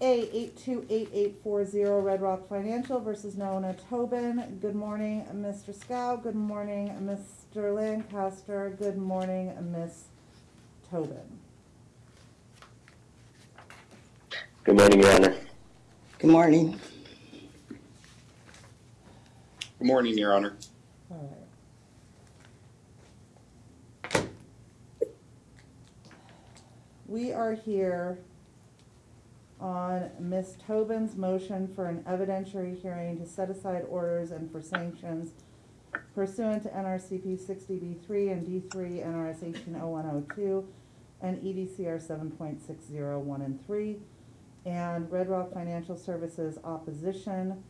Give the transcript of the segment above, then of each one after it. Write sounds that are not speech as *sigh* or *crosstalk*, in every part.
A eight two eight eight four zero Red Rock Financial versus Nona Tobin. Good morning, Mr. Scow. Good morning, Mr. Lancaster. Good morning, Miss Tobin. Good morning, Your Honor. Good morning. Good morning, Your Honor. All right. We are here on Ms. Tobin's motion for an evidentiary hearing to set aside orders and for sanctions pursuant to NRCP sixty B three and D three NRS eighteen oh one oh two and EDCR seven point six zero one and three and Red Rock Financial Services opposition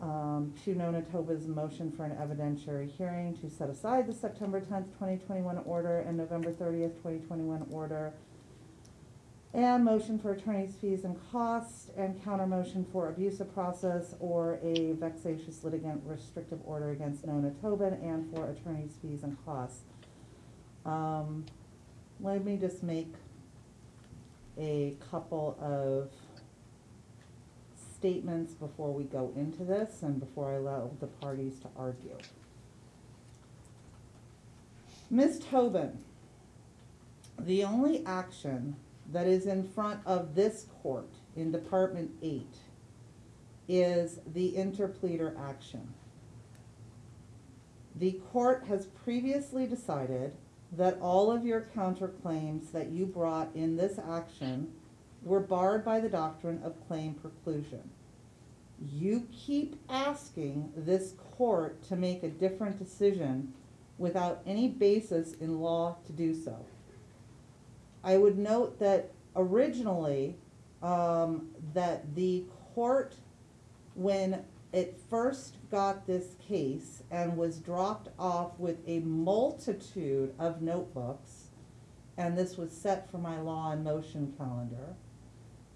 um, to Nona Tobin's motion for an evidentiary hearing to set aside the September tenth, twenty twenty-one order and November thirtieth, twenty twenty-one order. And motion for attorney's fees and costs and counter motion for abuse of process or a vexatious litigant restrictive order against Nona Tobin and for attorney's fees and costs. Um, let me just make a couple of statements before we go into this and before I allow the parties to argue. Ms. Tobin, the only action that is in front of this court in Department Eight is the interpleader action. The court has previously decided that all of your counterclaims that you brought in this action were barred by the doctrine of claim preclusion. You keep asking this court to make a different decision without any basis in law to do so. I would note that originally, um, that the court, when it first got this case and was dropped off with a multitude of notebooks, and this was set for my law and motion calendar,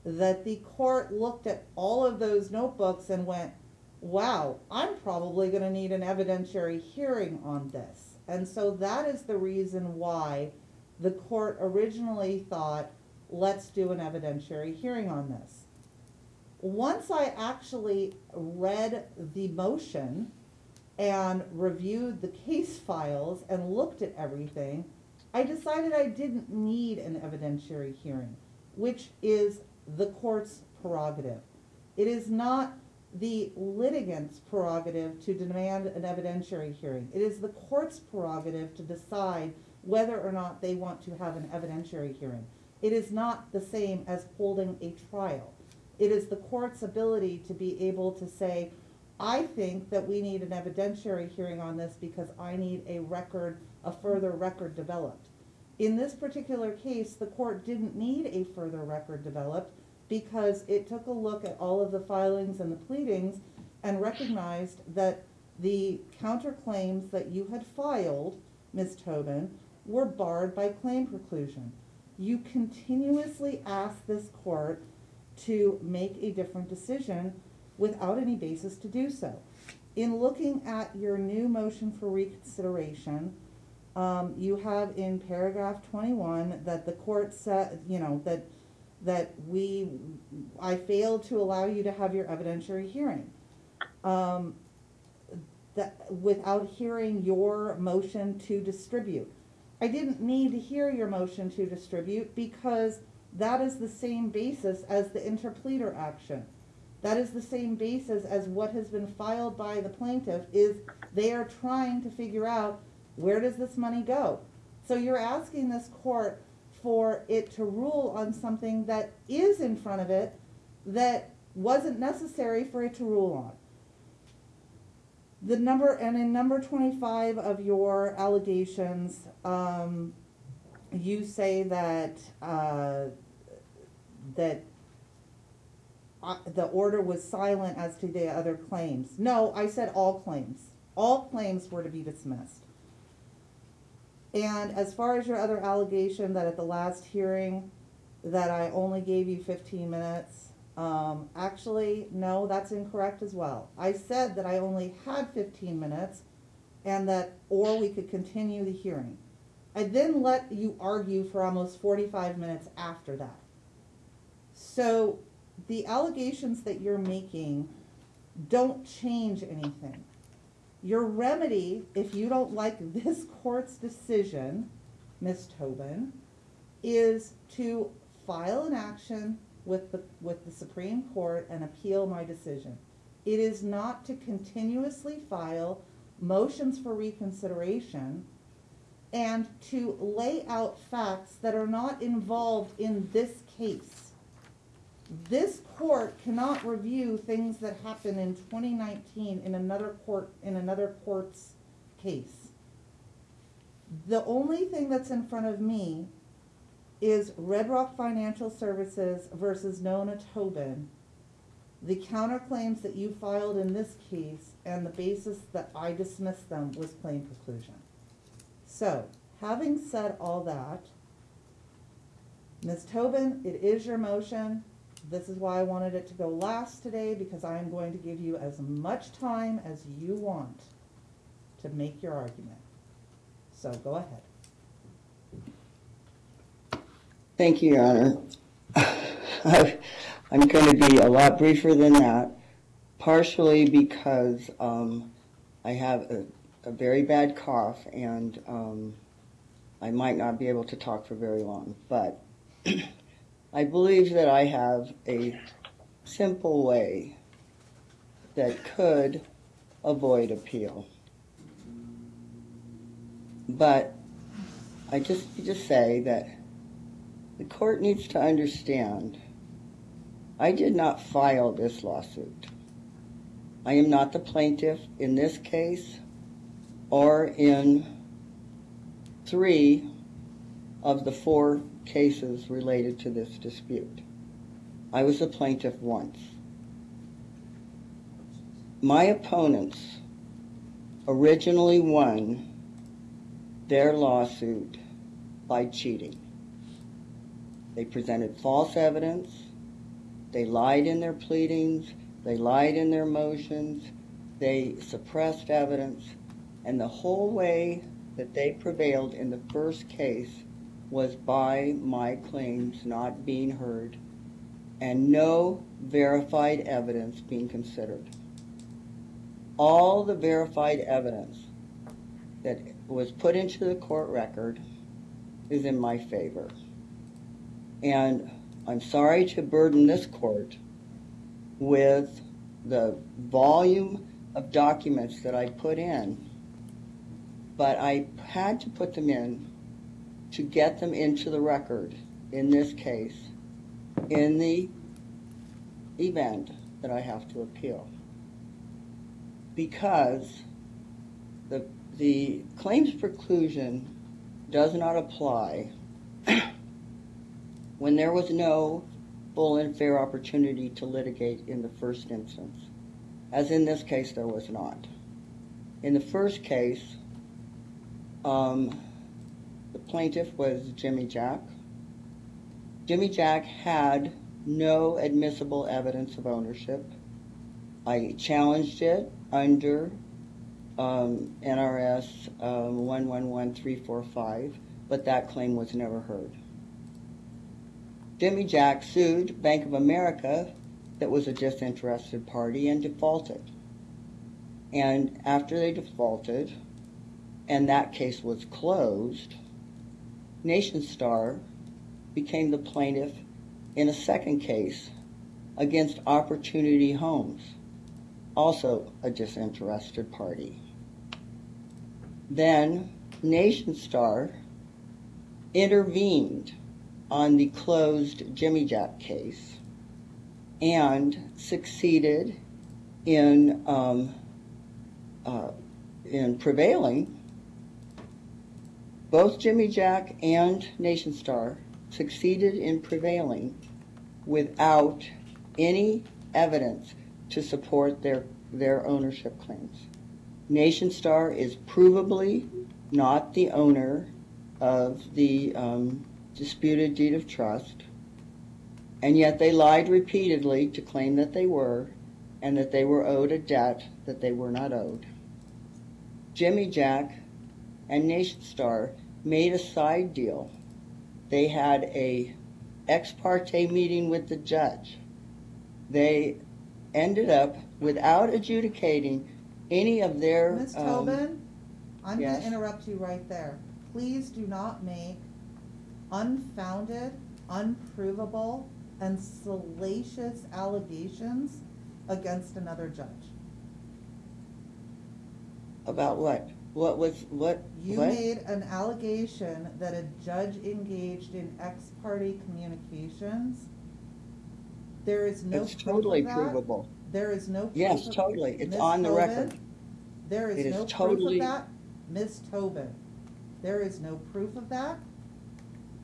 that the court looked at all of those notebooks and went, wow, I'm probably gonna need an evidentiary hearing on this. And so that is the reason why the court originally thought, let's do an evidentiary hearing on this. Once I actually read the motion and reviewed the case files and looked at everything, I decided I didn't need an evidentiary hearing, which is the court's prerogative. It is not the litigant's prerogative to demand an evidentiary hearing. It is the court's prerogative to decide whether or not they want to have an evidentiary hearing. It is not the same as holding a trial. It is the court's ability to be able to say, I think that we need an evidentiary hearing on this because I need a record, a further record developed. In this particular case, the court didn't need a further record developed because it took a look at all of the filings and the pleadings and recognized that the counterclaims that you had filed, Ms. Tobin, were barred by claim preclusion. You continuously ask this court to make a different decision without any basis to do so. In looking at your new motion for reconsideration, um, you have in paragraph twenty-one that the court said, you know, that, that we, I failed to allow you to have your evidentiary hearing. Um, that, without hearing your motion to distribute. I didn't need to hear your motion to distribute because that is the same basis as the interpleader action. That is the same basis as what has been filed by the plaintiff is they are trying to figure out where does this money go? So you're asking this court for it to rule on something that is in front of it that wasn't necessary for it to rule on. The number, and in number twenty-five of your allegations, um, you say that, uh, that uh, the order was silent as to the other claims. No, I said all claims. All claims were to be dismissed. And as far as your other allegation that at the last hearing, that I only gave you fifteen minutes, um, actually, no, that's incorrect as well. I said that I only had fifteen minutes and that, or we could continue the hearing. I then let you argue for almost forty-five minutes after that. So the allegations that you're making don't change anything. Your remedy, if you don't like this court's decision, Ms. Tobin, is to file an action with the, with the Supreme Court and appeal my decision. It is not to continuously file motions for reconsideration and to lay out facts that are not involved in this case. This court cannot review things that happened in twenty nineteen in another court, in another court's case. The only thing that's in front of me is Red Rock Financial Services versus Nona Tobin. The counterclaims that you filed in this case and the basis that I dismissed them was claim preclusion. So, having said all that, Ms. Tobin, it is your motion. This is why I wanted it to go last today, because I am going to give you as much time as you want to make your argument. So go ahead. Thank you, Your Honor. *laughs* I'm going to be a lot briefer than that, partially because um, I have a, a very bad cough and um, I might not be able to talk for very long. But *clears throat* I believe that I have a simple way that could avoid appeal. But I just just say that the court needs to understand I did not file this lawsuit. I am not the plaintiff in this case or in three of the four cases related to this dispute. I was a plaintiff once. My opponents originally won their lawsuit by cheating. They presented false evidence. They lied in their pleadings. They lied in their motions. They suppressed evidence. And the whole way that they prevailed in the first case was by my claims not being heard and no verified evidence being considered. All the verified evidence that was put into the court record is in my favor. And I'm sorry to burden this court with the volume of documents that I put in, but I had to put them in to get them into the record in this case in the event that I have to appeal. Because the, the claims preclusion does not apply when there was no full and fair opportunity to litigate in the first instance, as in this case there was not. In the first case, um, the plaintiff was Jimijack. Jimmy Jack had no admissible evidence of ownership. I challenged it under um, NRS um, 111345, but that claim was never heard. Jimijack sued Bank of America, that was a disinterested party, and defaulted. And after they defaulted, and that case was closed, Nationstar became the plaintiff in a second case against Opportunity Homes, also a disinterested party. Then Nationstar intervened on the closed Jimijack case and succeeded in um, uh, in prevailing. Both Jimijack and Nationstar succeeded in prevailing without any evidence to support their their ownership claims. Nationstar is provably not the owner of the um, disputed deed of trust, and yet they lied repeatedly to claim that they were, and that they were owed a debt that they were not owed. Jimijack and Nationstar made a side deal. They had a ex parte meeting with the judge they ended up without adjudicating any of their. Ms. um, Tobin, I'm gonna interrupt you right there. Please do not make unfounded, unprovable, and salacious allegations against another judge. About what? What was, what? You what? made an allegation that a judge engaged in ex parte communications. There is no It's proof totally of that. provable. There is no. proof Yes, of- totally. It's Ms. on the Tobin, record. There It is is no proof totally- of that, Ms. Tobin. There is no proof of that.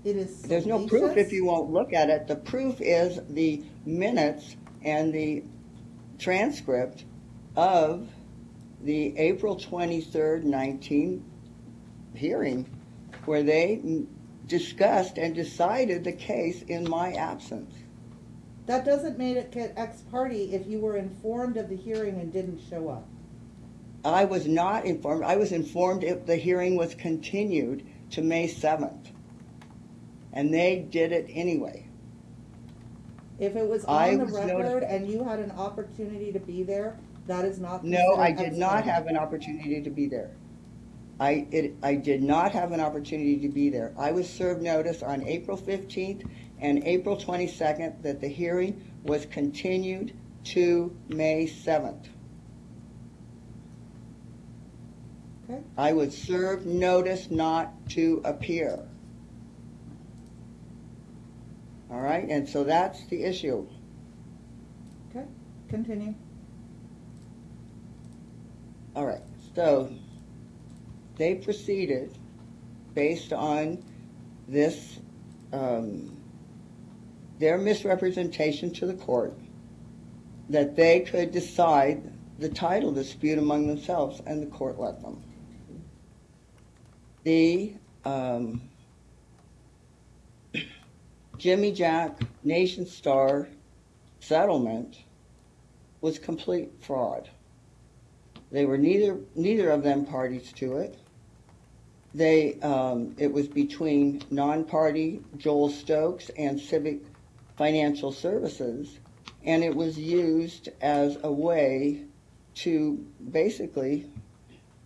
It is There's no proof if you won't look at it. The proof is the minutes and the transcript of the April 23rd, 19 hearing where they discussed and decided the case in my absence. That doesn't make it ex parte if you were informed of the hearing and didn't show up. I was not informed. I was informed if the hearing was continued to May 7th. And they did it anyway. If it was I on the was record notified. and you had an opportunity to be there, that is not No, I did not have an opportunity to be there. I, it, I did not have an opportunity to be there. I was served notice on April 15th and April 22nd that the hearing was continued to May 7th. Okay. I was served notice not to appear. All right, and so that's the issue. Okay, continue. All right, so they proceeded based on this, um, their misrepresentation to the court that they could decide the title dispute among themselves, and the court let them. The um, Jimijack Nation Star settlement was complete fraud. They were neither neither of them parties to it. They um, it was between non-party Joel Stokes and Civic Financial Services, and it was used as a way to basically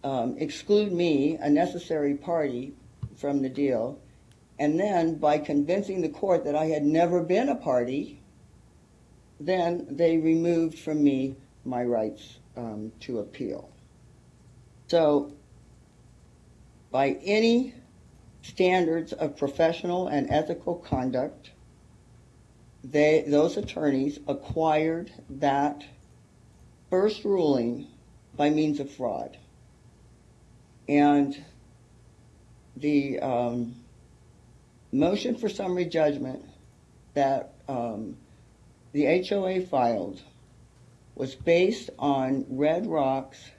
um, exclude me, a necessary party, from the deal, and then by convincing the court that I had never been a party, then they removed from me my rights um, to appeal. So, by any standards of professional and ethical conduct, they, those attorneys acquired that first ruling by means of fraud. And the um, motion for summary judgment that um, the HOA filed was based on Red Rock's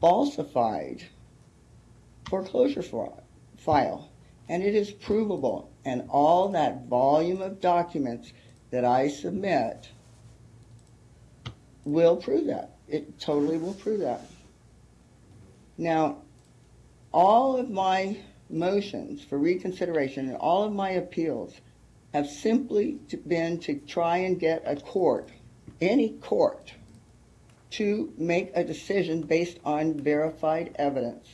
falsified foreclosure file. And it is provable. And all that volume of documents that I submit will prove that. It totally will prove that. Now, all of my motions for reconsideration and all of my appeals have simply been to try and get a court, any court, to make a decision based on verified evidence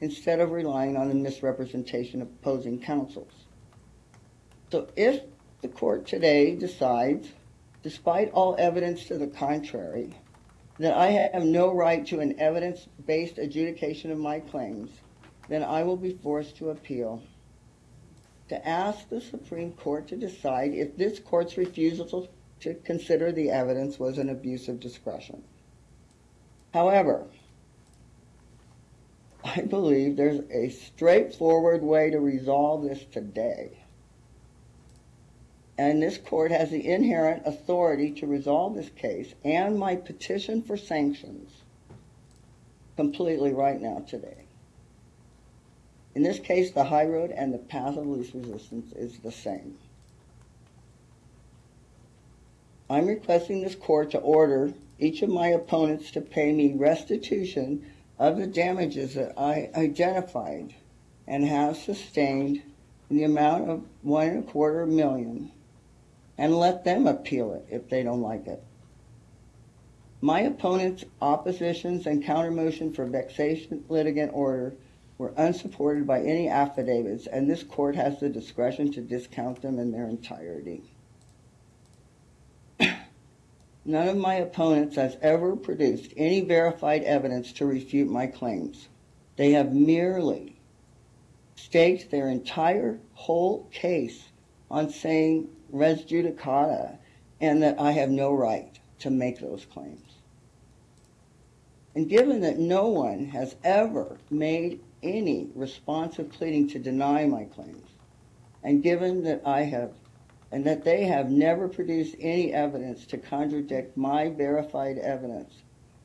instead of relying on the misrepresentation of opposing counsels. So if the court today decides, despite all evidence to the contrary, that I have no right to an evidence-based adjudication of my claims, then I will be forced to appeal to ask the Supreme Court to decide if this court's refusal to consider the evidence was an abuse of discretion. However, I believe there's a straightforward way to resolve this today. And this court has the inherent authority to resolve this case and my petition for sanctions completely right now today. In this case, the high road and the path of least resistance is the same. I'm requesting this court to order each of my opponents to pay me restitution of the damages that I identified and have sustained in the amount of one and a quarter million and let them appeal it if they don't like it. My opponent's oppositions and countermotion for vexation litigant order were unsupported by any affidavits, and this court has the discretion to discount them in their entirety. *clears throat* None of my opponents has ever produced any verified evidence to refute my claims. They have merely staked their entire whole case on saying res judicata and that I have no right to make those claims. And given that no one has ever made any responsive pleading to deny my claims, and given that I have, and that they have never produced any evidence to contradict my verified evidence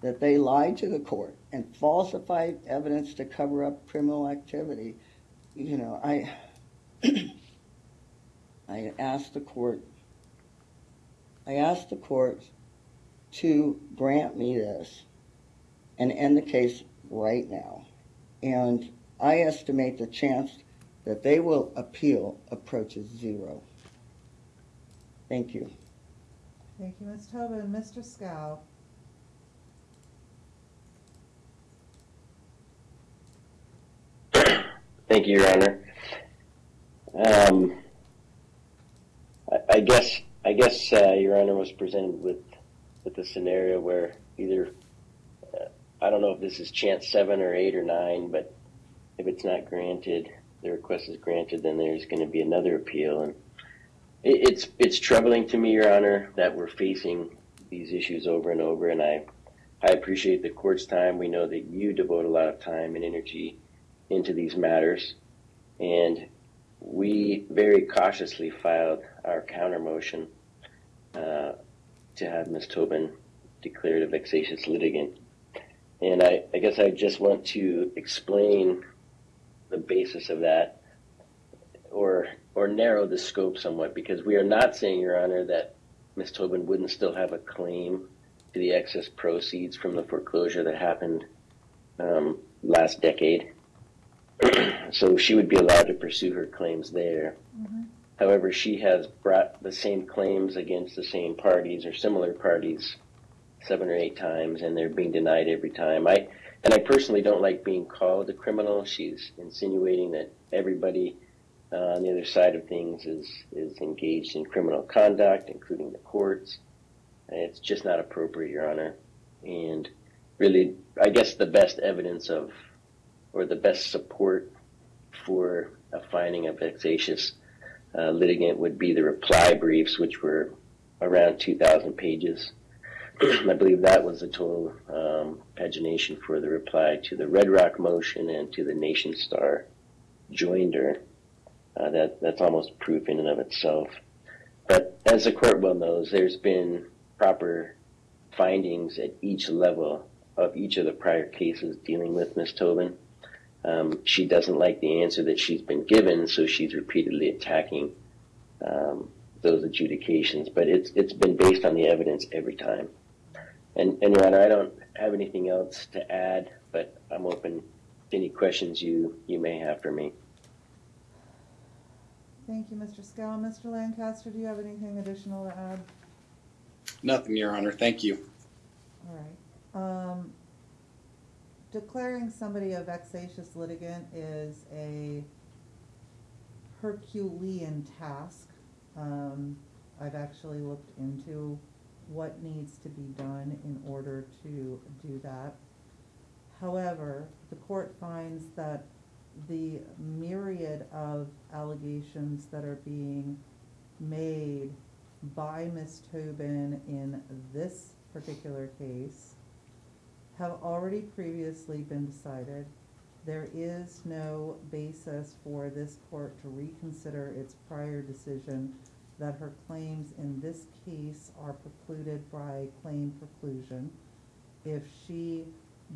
that they lied to the court and falsified evidence to cover up criminal activity, you know, I, *clears throat* I asked the court, I asked the court to grant me this and end the case right now. And I estimate the chance that they will appeal approaches zero. Thank you. Thank you, Ms. Tobin. Mr. Scow? Thank you, Your Honor. Um, I, I guess, I guess, uh, Your Honor was presented with, with a scenario where either, I don't know if this is chance seven or eight or nine, but if it's not granted, the request is granted, then there's going to be another appeal. And it, it's, it's troubling to me, Your Honor, that we're facing these issues over and over. And I, I appreciate the court's time. We know that you devote a lot of time and energy into these matters. And we very cautiously filed our counter motion uh, to have Ms. Tobin declared a vexatious litigant. And I, I guess I just want to explain the basis of that or or narrow the scope somewhat because we are not saying, Your Honor, that Ms. Tobin wouldn't still have a claim to the excess proceeds from the foreclosure that happened um, last decade. so she would be allowed to pursue her claims there. However, she has brought the same claims against the same parties or similar parties seven or eight times, and they're being denied every time. I and I personally don't like being called a criminal. She's insinuating that everybody uh, on the other side of things is is engaged in criminal conduct, including the courts. And it's just not appropriate, Your Honor. And really, I guess the best evidence of, or the best support for a finding of vexatious uh, litigant would be the reply briefs, which were around 2,000 pages. I believe that was the total um, pagination for the reply to the Red Rock motion and to the Nationstar joinder. Uh, that that's almost proof in and of itself. But as the court well knows, there's been proper findings at each level of each of the prior cases dealing with Ms. Tobin. Um, she doesn't like the answer that she's been given, so she's repeatedly attacking um, those adjudications. But it's it's been based on the evidence every time. And, and Your Honor, I don't have anything else to add, but I'm open to any questions you, you may have for me. Thank you, Mr. Scow. Mr. Lancaster, do you have anything additional to add? Nothing, Your Honor. Thank you. All right. Um, declaring somebody a vexatious litigant is a Herculean task. Um, I've actually looked into what needs to be done in order to do that. However, the court finds that the myriad of allegations that are being made by Ms. Tobin in this particular case have already previously been decided. There is no basis for this court to reconsider its prior decision that her claims in this case are precluded by claim preclusion. If she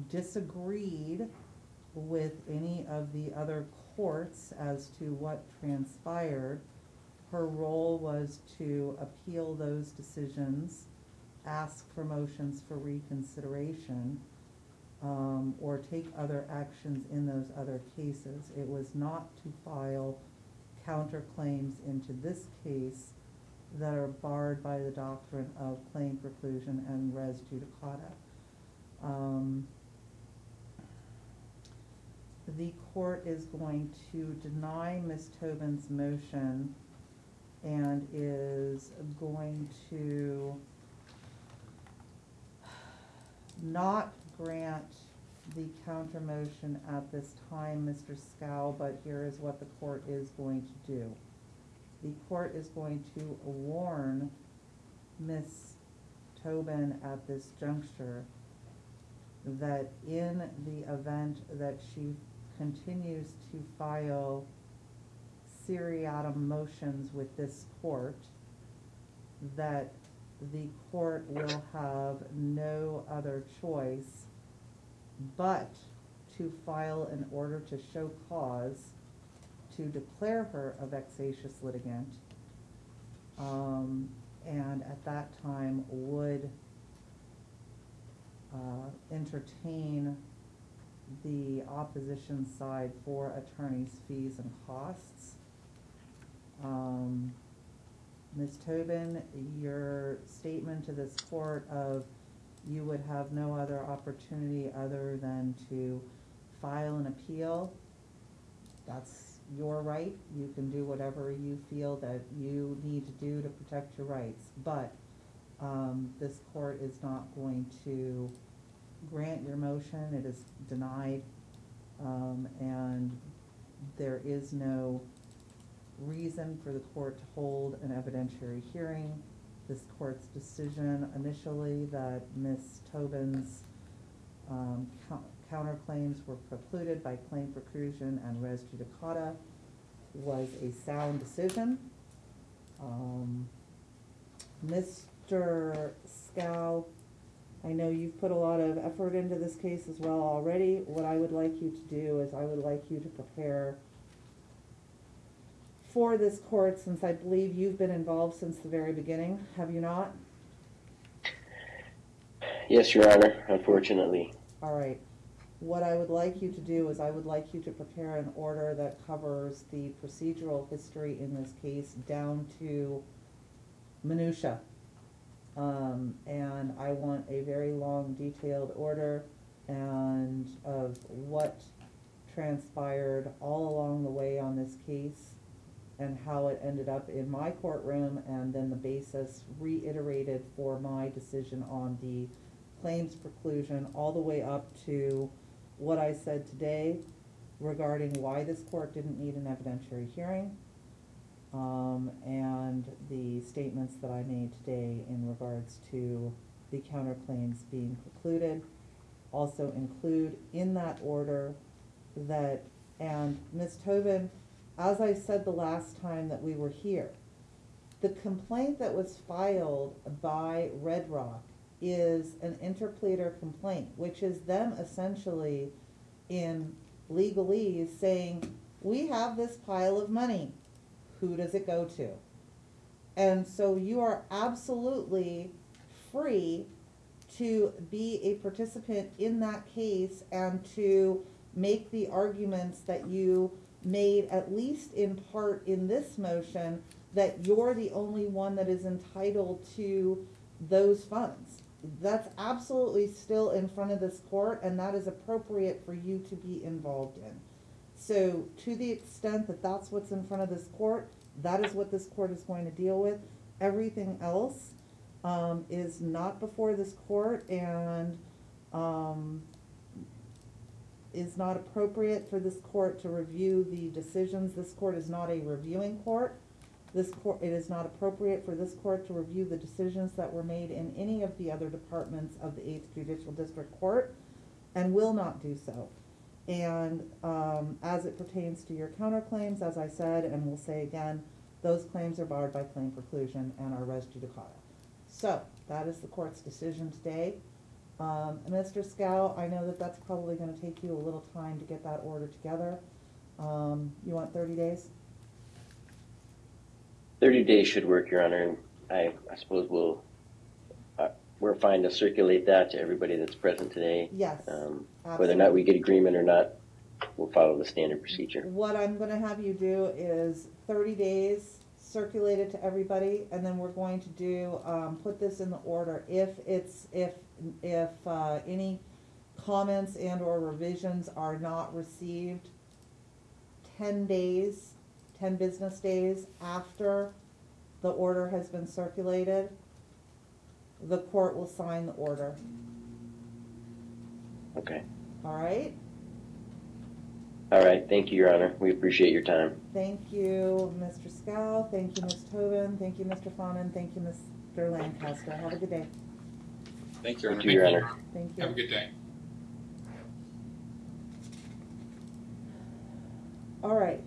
disagreed with any of the other courts as to what transpired, her role was to appeal those decisions, ask for motions for reconsideration, um, or take other actions in those other cases. It was not to file counterclaims into this case that are barred by the doctrine of claim preclusion and res judicata. Um, the court is going to deny Ms. Tobin's motion and is going to not grant the counter motion at this time, Mr. Scow, but here is what the court is going to do. The court is going to warn Ms. Tobin at this juncture that in the event that she continues to file seriatim motions with this court, that the court will have no other choice but to file an order to show cause to declare her a vexatious litigant. Um, and at that time would uh, entertain the opposition side for attorney's fees and costs. Um, Ms. Tobin, your statement to this court of you would have no other opportunity other than to file an appeal, that's your right. You can do whatever you feel that you need to do to protect your rights. But, um, this court is not going to grant your motion. It is denied. Um, and there is no reason for the court to hold an evidentiary hearing. This court's decision initially that Ms. Tobin's um, counterclaims were precluded by claim preclusion and res judicata was a sound decision. Um, Mr. Scow, I know you've put a lot of effort into this case as well already. What I would like you to do is I would like you to prepare for this court, since I believe you've been involved since the very beginning, have you not? Yes, Your Honor, unfortunately. All right. What I would like you to do is I would like you to prepare an order that covers the procedural history in this case down to minutia. Um, and I want a very long detailed order and of what transpired all along the way on this case and how it ended up in my courtroom and then the basis reiterated for my decision on the claims preclusion all the way up to what I said today regarding why this court didn't need an evidentiary hearing. Um, and the statements that I made today in regards to the counterclaims being precluded. Also include in that order that, and Ms. Tobin, as I said the last time that we were here, the complaint that was filed by Red Rock is an interpleader complaint, which is them essentially in legalese saying, we have this pile of money, who does it go to? And so you are absolutely free to be a participant in that case and to make the arguments that you made, at least in part in this motion, that you're the only one that is entitled to those funds. That's absolutely still in front of this court and that is appropriate for you to be involved in. So to the extent that that's what's in front of this court, that is what this court is going to deal with. Everything else, um, is not before this court and, um, is not appropriate for this court to review the decisions. This court is not a reviewing court. This court, it is not appropriate for this court to review the decisions that were made in any of the other departments of the Eighth Judicial District Court and will not do so. And, um, as it pertains to your counterclaims, as I said, and will say again, those claims are barred by claim preclusion and are res judicata. So, that is the court's decision today. Um, Mr. Scow, I know that that's probably gonna take you a little time to get that order together. Um, you want thirty days? Thirty days should work, Your Honor, and I, I suppose we'll, uh, we're fine to circulate that to everybody that's present today. Yes, Um, whether or not we get agreement or not, we'll follow the standard procedure. What I'm gonna have you do is thirty days, circulate it to everybody, and then we're going to do, um, put this in the order. If it's, if, if, uh, any comments and or revisions are not received ten days, ten business days after the order has been circulated, the court will sign the order, Okay. all right? All right. Thank you, Your Honor. We appreciate your time. Thank you, Mr. Scow, thank you, Ms. Tobin, thank you, Mr. Fawnin, thank you, Mr. Lancaster. Have a good day. Thank you, Your Thank you, Your Honor. Thank you. Have a good day. All right.